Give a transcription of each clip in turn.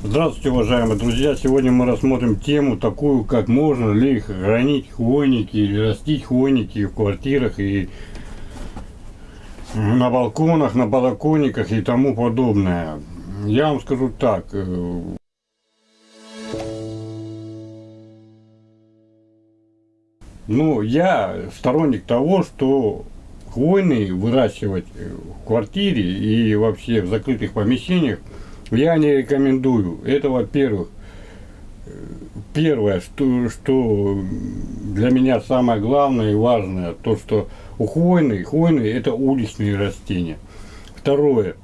Здравствуйте, уважаемые друзья! Сегодня мы рассмотрим тему такую, как можно ли хранить хвойники или растить хвойники в квартирах и на балконах, на балкониках и тому подобное. Я вам скажу так. Э, ну, я сторонник того, что хвойные выращивать в квартире и вообще в закрытых помещениях я не рекомендую. Это, во-первых, первое, что, что для меня самое главное и важное, то, что у хвойной, хвойные это уличные растения. Второе,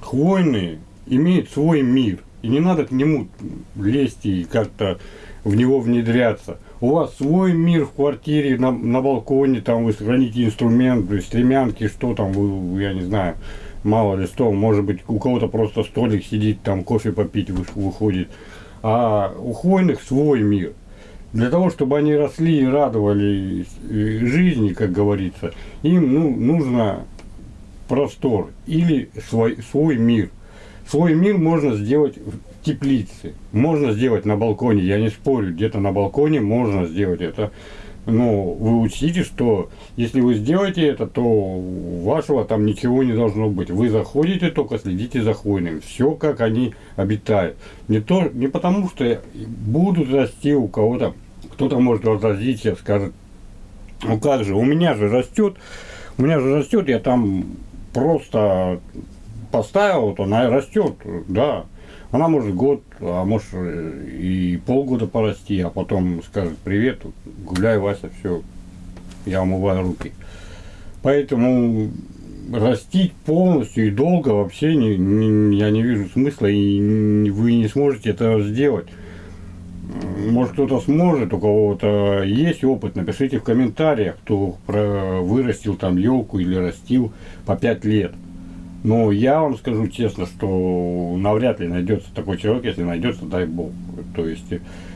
хвойные имеют свой мир, и не надо к нему лезть и как-то в него внедряться. У вас свой мир в квартире, на, на балконе, там вы сохраните инструменты, стремянки, что там, вы, я не знаю, мало ли что, может быть у кого-то просто столик сидит, там кофе попить выходит. А у хвойных свой мир. Для того, чтобы они росли и радовали жизни, как говорится, им ну, нужно простор или свой, свой мир. Свой мир можно сделать в теплице, можно сделать на балконе, я не спорю, где-то на балконе можно сделать это но вы учтите, что если вы сделаете это, то вашего там ничего не должно быть. Вы заходите, только следите за хвойным. Все, как они обитают. Не, то, не потому, что будут расти у кого-то, кто-то может возразить, скажет, ну как же, у меня же растет, у меня же растет, я там просто поставил, вот она растет, да. Она может год, а может и полгода порасти, а потом скажет привет, гуляй, Вася, все, я умываю руки. Поэтому растить полностью и долго вообще не, не, я не вижу смысла, и вы не сможете это сделать. Может кто-то сможет, у кого-то есть опыт, напишите в комментариях, кто вырастил там елку или растил по 5 лет. Ну, я вам скажу честно, что навряд ли найдется такой человек, если найдется, дай бог. То есть,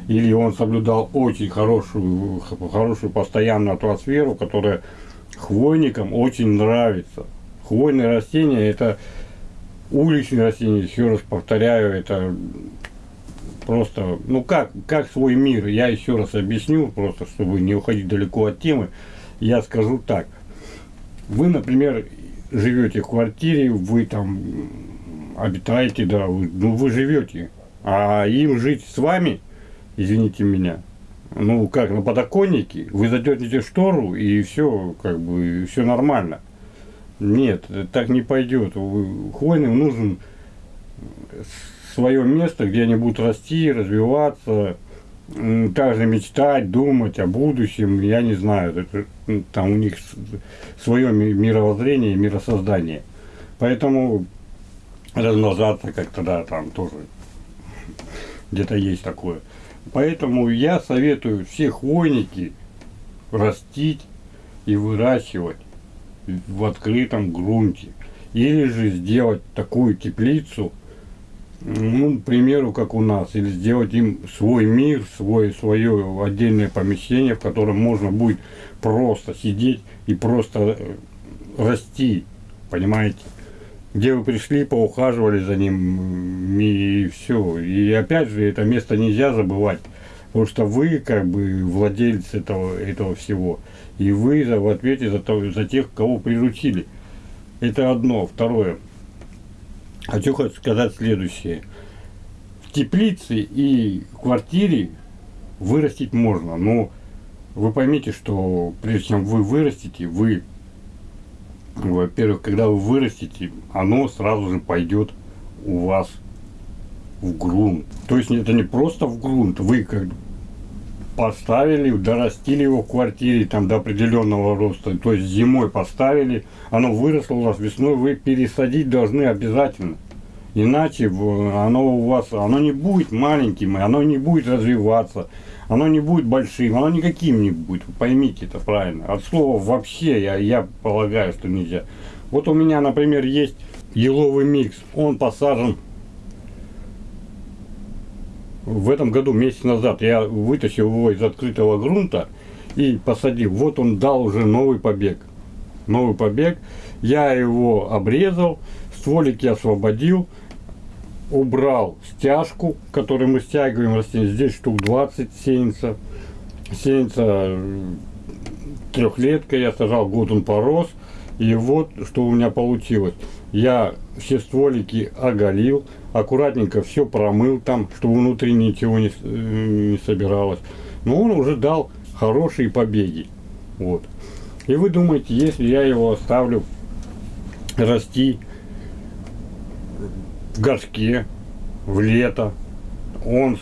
или он соблюдал очень хорошую, хорошую постоянную атмосферу, которая хвойникам очень нравится. Хвойные растения это уличные растения, еще раз повторяю, это просто, ну как, как свой мир, я еще раз объясню, просто чтобы не уходить далеко от темы, я скажу так. Вы, например, живете в квартире, вы там обитаете, да, вы, ну вы живете. А им жить с вами, извините меня, ну как, на подоконнике, вы задернете штору и все, как бы, все нормально. Нет, так не пойдет. Хвойным нужен свое место, где они будут расти, развиваться, также мечтать, думать о будущем, я не знаю, это, там у них свое мировоззрение, миросоздание. Поэтому размножаться как-то, да, там тоже где-то есть такое. Поэтому я советую все хвойники растить и выращивать в открытом грунте. Или же сделать такую теплицу, ну, к примеру, как у нас, или сделать им свой мир, свой, свое отдельное помещение, в котором можно будет просто сидеть и просто э, расти, понимаете? Где вы пришли, поухаживали за ним, и все. И опять же, это место нельзя забывать, потому что вы как бы владелец этого, этого всего, и вы в ответе за, то, за тех, кого приручили. Это одно. Второе. Хочу сказать следующее. В теплице и квартире вырастить можно, но вы поймите, что прежде чем вы вырастите, вы, во-первых, когда вы вырастите, оно сразу же пойдет у вас в грунт. То есть это не просто в грунт, вы как поставили, дорастили его в квартире там до определенного роста, то есть зимой поставили, оно выросло у вас весной, вы пересадить должны обязательно. Иначе оно у вас, оно не будет маленьким, оно не будет развиваться, оно не будет большим, оно никаким не будет, поймите это правильно. От слова вообще я, я полагаю, что нельзя. Вот у меня, например, есть еловый микс, он посажен в этом году, месяц назад, я вытащил его из открытого грунта и посадил. Вот он дал уже новый побег. Новый побег. Я его обрезал, стволики освободил. убрал стяжку, которую мы стягиваем растения. Здесь штук 20 сеянца. Сеянца трехлетка я сажал, год он порос. И вот что у меня получилось. Я все стволики оголил, аккуратненько все промыл там, чтобы внутри ничего не, не собиралось. Но он уже дал хорошие побеги. Вот. И вы думаете, если я его оставлю расти в горшке, в лето, он,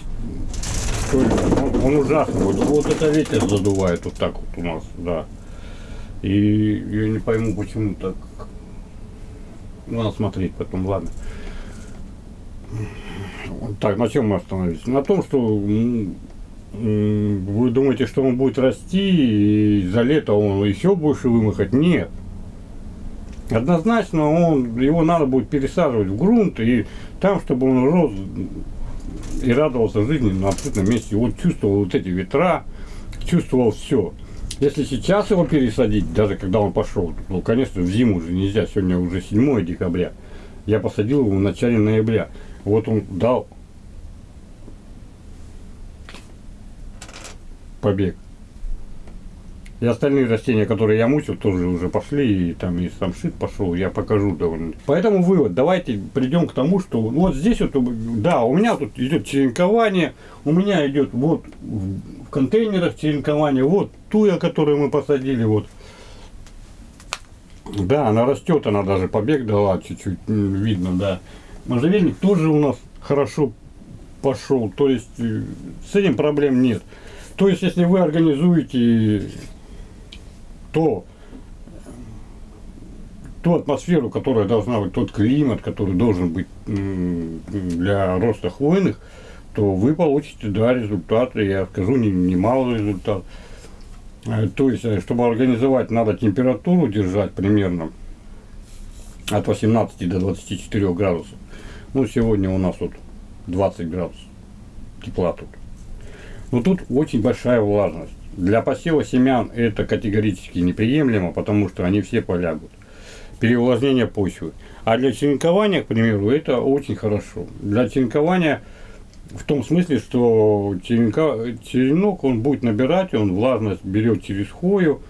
он, он ужасный. Вот, вот это ветер задувает вот так вот у нас, да. И я не пойму, почему так. Надо смотреть потом, ладно. Так, на чем мы остановились? На том, что вы думаете, что он будет расти, и за лето он еще больше вымахать? Нет. Однозначно он, его надо будет пересаживать в грунт, и там, чтобы он рос и радовался жизни на открытом месте. Вот чувствовал вот эти ветра, чувствовал все. Если сейчас его пересадить, даже когда он пошел, ну, конечно, в зиму уже нельзя, сегодня уже 7 декабря, я посадил его в начале ноября. Вот он дал побег. И остальные растения, которые я мучил, тоже уже пошли, и там и самшит пошел, я покажу довольно. Поэтому вывод, давайте придем к тому, что вот здесь вот, да, у меня тут идет черенкование, у меня идет вот в контейнерах черенкование, вот туя, которую мы посадили, вот. Да, она растет, она даже побег дала, чуть-чуть видно, да. Можжевельник тоже у нас хорошо пошел, то есть э, с этим проблем нет. То есть, если вы организуете то, ту атмосферу, которая должна быть, тот климат, который должен быть для роста хвойных, то вы получите, да, результаты, я скажу, немалый не результат. Э, то есть, э, чтобы организовать, надо температуру держать примерно от 18 до 24 градусов. Ну, сегодня у нас вот 20 градусов тепла тут. Но тут очень большая влажность. Для посева семян это категорически неприемлемо, потому что они все полягут. Переувлажнение почвы. А для черенкования, к примеру, это очень хорошо. Для черенкования в том смысле, что черенка, черенок он будет набирать, он влажность берет через хвою,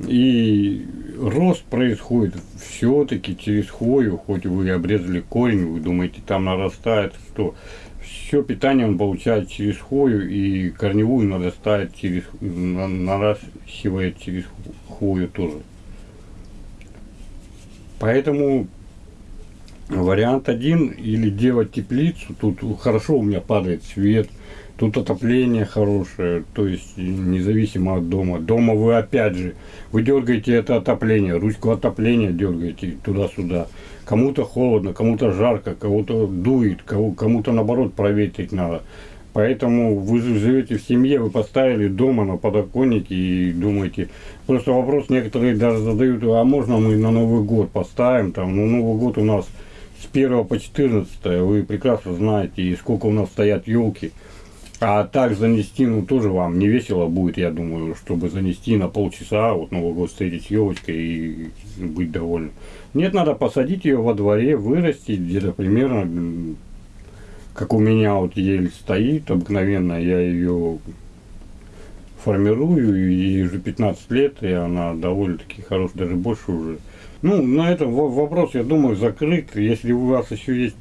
и рост происходит все-таки через хвою, хоть вы обрезали корень, вы думаете, там нарастает, что все питание он получает через хвою, и корневую надо ставить через, наращивает через хвою тоже. Поэтому вариант один, или делать теплицу, тут хорошо у меня падает свет, тут отопление хорошее, то есть независимо от дома. Дома вы опять же, вы дергаете это отопление, ручку отопления дергаете туда-сюда кому-то холодно, кому-то жарко, кого-то дует, кому-то наоборот проветрить надо. Поэтому вы живете в семье, вы поставили дома на подоконнике и думаете, просто вопрос некоторые даже задают, а можно мы на Новый год поставим, там, ну Новый год у нас с 1 по 14, вы прекрасно знаете, и сколько у нас стоят елки. А так занести, ну, тоже вам не весело будет, я думаю, чтобы занести на полчаса, вот Новый год встретить с елочкой и быть довольным. Нет, надо посадить ее во дворе, вырастить где-то примерно, как у меня вот ель стоит, обыкновенно я ее формирую, ей уже 15 лет, и она довольно-таки хорошая, даже больше уже. Ну, на этом вопрос, я думаю, закрыт. Если у вас еще есть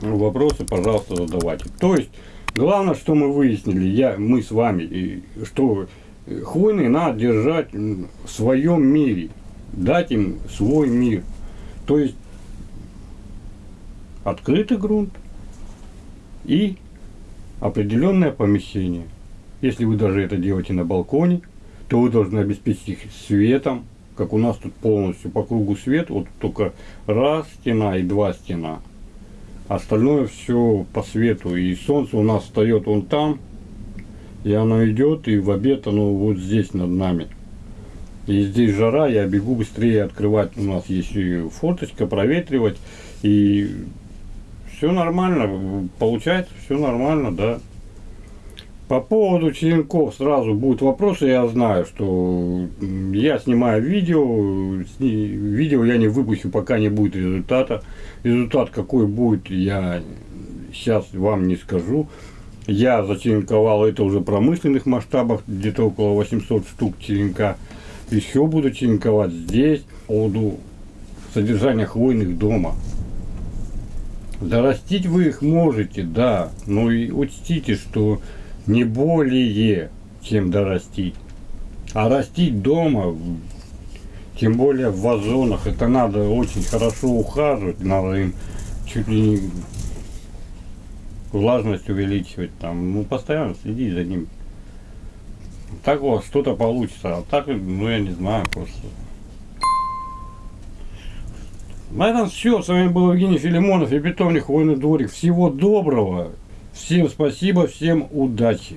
вопросы, пожалуйста, задавайте. То есть, Главное, что мы выяснили, я, мы с вами, что хвойные надо держать в своем мире, дать им свой мир. То есть открытый грунт и определенное помещение. Если вы даже это делаете на балконе, то вы должны обеспечить их светом, как у нас тут полностью по кругу свет, вот только раз стена и два стена. Остальное все по свету. И солнце у нас встает вон там. И оно идет, и в обед оно вот здесь над нами. И здесь жара, я бегу быстрее открывать. У нас есть и форточка, проветривать. И все нормально. Получается все нормально, да. По поводу черенков сразу будут вопросы, я знаю, что я снимаю видео, видео я не выпущу, пока не будет результата. Результат какой будет, я сейчас вам не скажу. Я зачеренковал это уже в промышленных масштабах, где-то около 800 штук черенка. Еще буду черенковать здесь, по поводу содержания хвойных дома. Дорастить вы их можете, да, но и учтите, что не более, чем дорастить. А растить дома, тем более в вазонах, это надо очень хорошо ухаживать, надо им чуть ли не влажность увеличивать, там, ну, постоянно следить за ним. Так у вас что-то получится, а так, ну, я не знаю, просто. На этом все. С вами был Евгений Филимонов и питомник Хвойный дворик. Всего доброго. Всем спасибо, всем удачи.